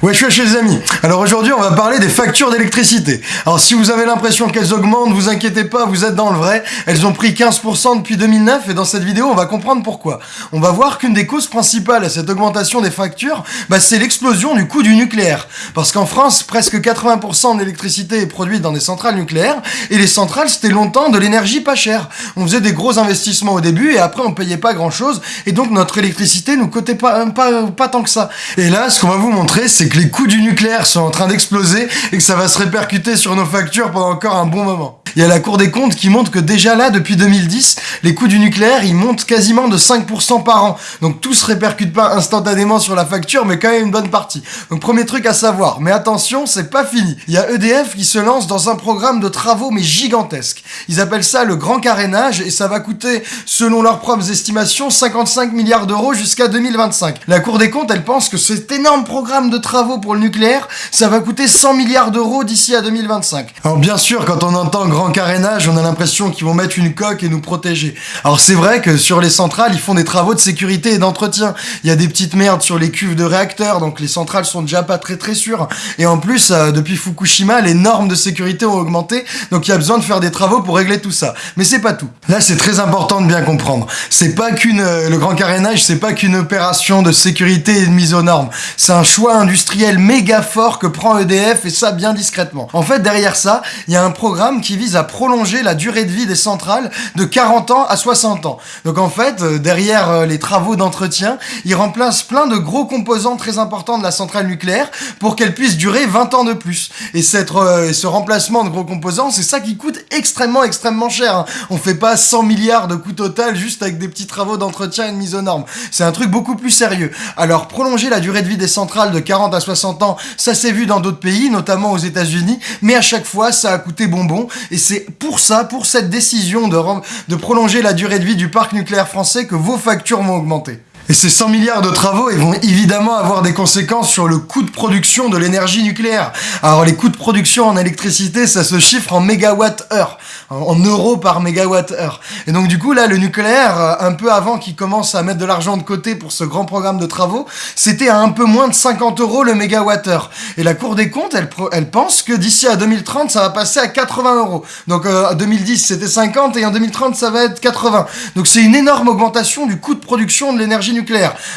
Wesh wesh les amis Alors aujourd'hui on va parler des factures d'électricité. Alors si vous avez l'impression qu'elles augmentent, vous inquiétez pas, vous êtes dans le vrai. Elles ont pris 15% depuis 2009 et dans cette vidéo on va comprendre pourquoi. On va voir qu'une des causes principales à cette augmentation des factures, bah, c'est l'explosion du coût du nucléaire. Parce qu'en France, presque 80% d'électricité est produite dans des centrales nucléaires et les centrales c'était longtemps de l'énergie pas chère. On faisait des gros investissements au début et après on payait pas grand chose et donc notre électricité nous coûtait pas, pas, pas tant que ça. Et là ce qu'on va vous montrer c'est que les coûts du nucléaire sont en train d'exploser et que ça va se répercuter sur nos factures pendant encore un bon moment. Il y a la Cour des comptes qui montre que déjà là, depuis 2010, les coûts du nucléaire, ils montent quasiment de 5% par an. Donc tout se répercute pas instantanément sur la facture, mais quand même une bonne partie. Donc premier truc à savoir, mais attention, c'est pas fini. Il y a EDF qui se lance dans un programme de travaux, mais gigantesque. Ils appellent ça le grand carénage, et ça va coûter, selon leurs propres estimations, 55 milliards d'euros jusqu'à 2025. La Cour des comptes, elle pense que cet énorme programme de travaux pour le nucléaire, ça va coûter 100 milliards d'euros d'ici à 2025. Alors bien sûr, quand on entend grand carénage, on a l'impression qu'ils vont mettre une coque et nous protéger. Alors c'est vrai que sur les centrales, ils font des travaux de sécurité et d'entretien. Il y a des petites merdes sur les cuves de réacteurs, donc les centrales sont déjà pas très très sûres. Et en plus, euh, depuis Fukushima, les normes de sécurité ont augmenté, donc il y a besoin de faire des travaux pour régler tout ça. Mais c'est pas tout. Là, c'est très important de bien comprendre. C'est pas qu'une euh, le grand carénage, c'est pas qu'une opération de sécurité et de mise aux normes. C'est un choix industriel méga fort que prend EDF et ça bien discrètement. En fait, derrière ça, il y a un programme qui vise à prolonger la durée de vie des centrales de 40 ans à 60 ans. Donc en fait, euh, derrière euh, les travaux d'entretien, ils remplacent plein de gros composants très importants de la centrale nucléaire pour qu'elle puisse durer 20 ans de plus. Et euh, ce remplacement de gros composants, c'est ça qui coûte extrêmement extrêmement cher. Hein. On fait pas 100 milliards de coûts total juste avec des petits travaux d'entretien et de mise aux normes. C'est un truc beaucoup plus sérieux. Alors prolonger la durée de vie des centrales de 40 à 60 ans, ça s'est vu dans d'autres pays, notamment aux États-Unis, mais à chaque fois ça a coûté bonbon et c'est pour ça, pour cette décision de prolonger la durée de vie du parc nucléaire français que vos factures vont augmenter. Et ces 100 milliards de travaux, ils vont évidemment avoir des conséquences sur le coût de production de l'énergie nucléaire. Alors les coûts de production en électricité, ça se chiffre en mégawatt-heure, en euros par mégawatt-heure. Et donc du coup, là, le nucléaire, euh, un peu avant qu'il commence à mettre de l'argent de côté pour ce grand programme de travaux, c'était à un peu moins de 50 euros le mégawatt-heure. Et la Cour des comptes, elle, pense que d'ici à 2030, ça va passer à 80 euros. Donc euh, en 2010, c'était 50 et en 2030, ça va être 80. Donc c'est une énorme augmentation du coût de production de l'énergie nucléaire.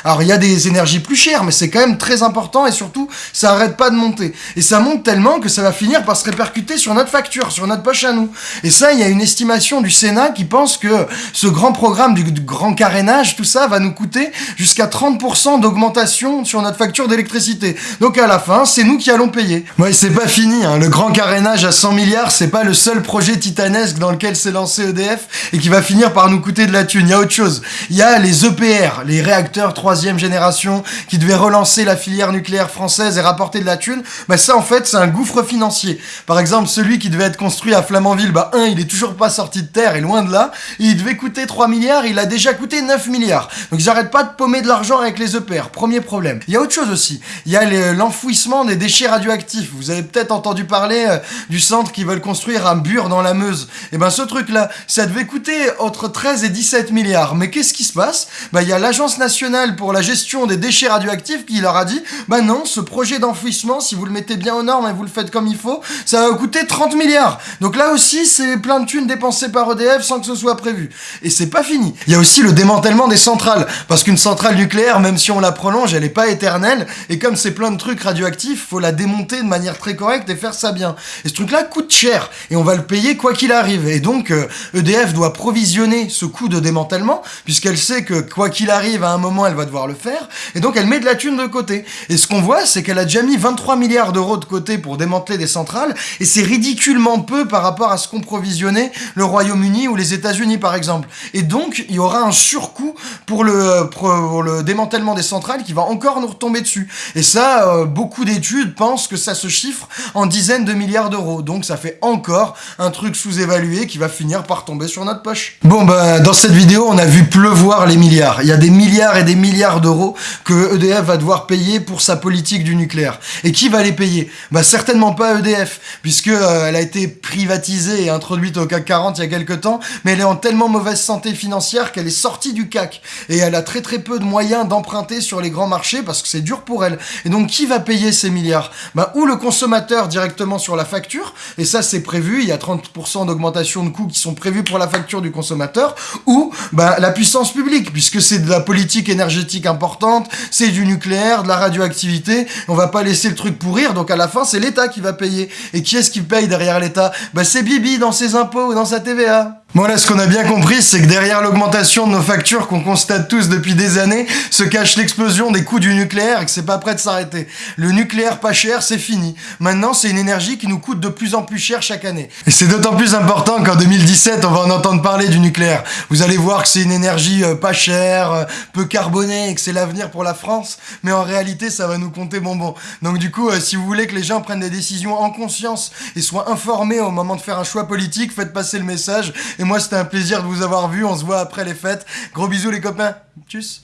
Alors il y a des énergies plus chères, mais c'est quand même très important et surtout, ça arrête pas de monter. Et ça monte tellement que ça va finir par se répercuter sur notre facture, sur notre poche à nous. Et ça, il y a une estimation du Sénat qui pense que ce grand programme du, grand carénage, tout ça, va nous coûter jusqu'à 30% d'augmentation sur notre facture d'électricité. Donc à la fin, c'est nous qui allons payer. Ouais, c'est pas fini, hein. le grand carénage à 100 milliards, c'est pas le seul projet titanesque dans lequel s'est lancé EDF et qui va finir par nous coûter de la thune. Il y a autre chose. Il y a les EPR, les réacteurs troisième génération qui devaient relancer la filière nucléaire française et rapporter de la thune, bah ça en fait c'est un gouffre financier. Par exemple celui qui devait être construit à Flamanville, bah un il est toujours pas sorti de terre et loin de là, il devait coûter 3 milliards, il a déjà coûté 9 milliards. Donc ils arrêtent pas de paumer de l'argent avec les EPR, premier problème. Il y a autre chose aussi, il y a l'enfouissement des déchets radioactifs. Vous avez peut-être entendu parler euh, du centre qui veulent construire un bure dans la Meuse. Et eh ben ce truc là, ça devait coûter entre 13 et 17 milliards. Mais qu'est-ce qui se passe? Bah il y a l'agence nationale pour la gestion des déchets radioactifs qui leur a dit bah non, ce projet d'enfouissement, si vous le mettez bien aux normes et vous le faites comme il faut, ça va coûter 30 milliards. Donc là aussi, c'est plein de thunes dépensées par EDF sans que ce soit prévu. Et c'est pas fini. Il y a aussi le démantèlement des centrales. Parce qu'une centrale nucléaire, même si on la prolonge, elle est pas éternelle. Et comme c'est plein de trucs radioactifs, faut la démonter de manière très correcte et faire ça bien. Et ce truc-là coûte cher. Et on va le payer quoi qu'il arrive. Et donc, EDF euh, e doit provisionner ce coût de démantèlement, puisqu'elle sait que quoi qu'il arrive, à un moment, elle va devoir le faire, et donc elle met de la thune de côté. Et ce qu'on voit, c'est qu'elle a déjà mis 23 milliards d'euros de côté pour démanteler des centrales, et c'est ridiculement peu par rapport à ce qu'ont provisionné le Royaume-Uni ou les États-Unis par exemple. Et donc, il y aura un surcoût pour le, démantèlement des centrales qui va encore nous retomber dessus. Et ça, euh, beaucoup d'études pensent que ça se chiffre en dizaines de milliards d'euros. Donc ça fait encore un truc sous-évalué qui va finir par tomber sur notre poche. Bon, bah, dans cette vidéo, on a vu pleuvoir les milliards. Il y a des milliards milliards et des milliards d'euros que EDF va devoir payer pour sa politique du nucléaire. Et qui va les payer? Bah certainement pas EDF, puisque euh, elle a été privatisée et introduite au CAC 40 il y a quelques temps, mais elle est en tellement mauvaise santé financière qu'elle est sortie du CAC. Et elle a très très peu de moyens d'emprunter sur les grands marchés parce que c'est dur pour elle. Et donc qui va payer ces milliards? Bah ou le consommateur directement sur la facture, et ça c'est prévu, il y a 30% d'augmentation de coûts qui sont prévus pour la facture du consommateur, ou bah, la puissance publique, puisque c'est de la politique énergétique importante, c'est du nucléaire, de la radioactivité, on va pas laisser le truc pourrir, donc à la fin c'est l'État qui va payer. Et qui est-ce qui paye derrière l'État? Bah c'est Bibi dans ses impôts dans sa TVA. Bon là, ce qu'on a bien compris, c'est que derrière l'augmentation de nos factures qu'on constate tous depuis des années, se cache l'explosion des coûts du nucléaire et que c'est pas prêt de s'arrêter. Le nucléaire pas cher, c'est fini. Maintenant, c'est une énergie qui nous coûte de plus en plus cher chaque année. Et c'est d'autant plus important qu'en 2017, on va en entendre parler du nucléaire. Vous allez voir que c'est une énergie euh, pas chère, euh, peu carbonée et que c'est l'avenir pour la France, mais en réalité, ça va nous compter bonbon. Donc du coup, euh, si vous voulez que les gens prennent des décisions en conscience et soient informés au moment de faire un choix politique, faites passer le message et moi, c'était un plaisir de vous avoir vu. On se voit après les fêtes. Gros bisous les copains. Tchuss.